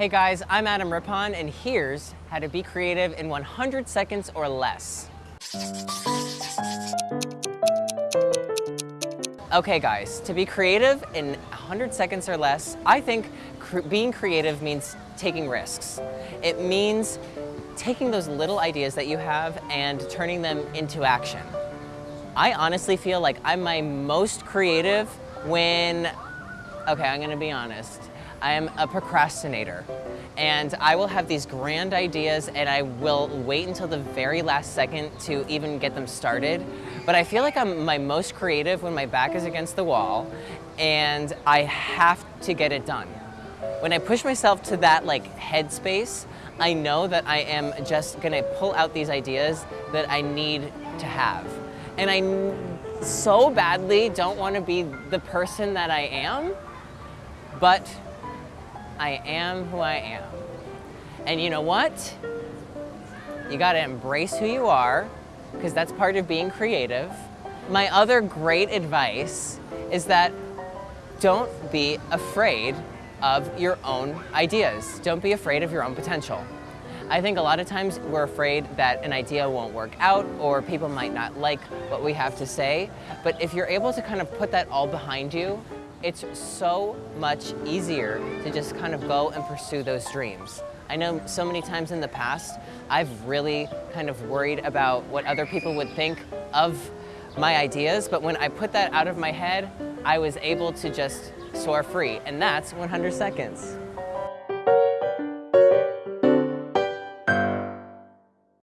Hey guys, I'm Adam Rippon, and here's how to be creative in 100 seconds or less. Okay guys, to be creative in 100 seconds or less, I think cr being creative means taking risks. It means taking those little ideas that you have and turning them into action. I honestly feel like I'm my most creative when, okay, I'm gonna be honest. I am a procrastinator and I will have these grand ideas and I will wait until the very last second to even get them started. But I feel like I'm my most creative when my back is against the wall and I have to get it done. When I push myself to that like headspace, I know that I am just gonna pull out these ideas that I need to have. And I so badly don't wanna be the person that I am, but I am who I am. And you know what? You gotta embrace who you are, because that's part of being creative. My other great advice is that don't be afraid of your own ideas. Don't be afraid of your own potential. I think a lot of times we're afraid that an idea won't work out or people might not like what we have to say. But if you're able to kind of put that all behind you it's so much easier to just kind of go and pursue those dreams. I know so many times in the past, I've really kind of worried about what other people would think of my ideas, but when I put that out of my head, I was able to just soar free, and that's 100 seconds.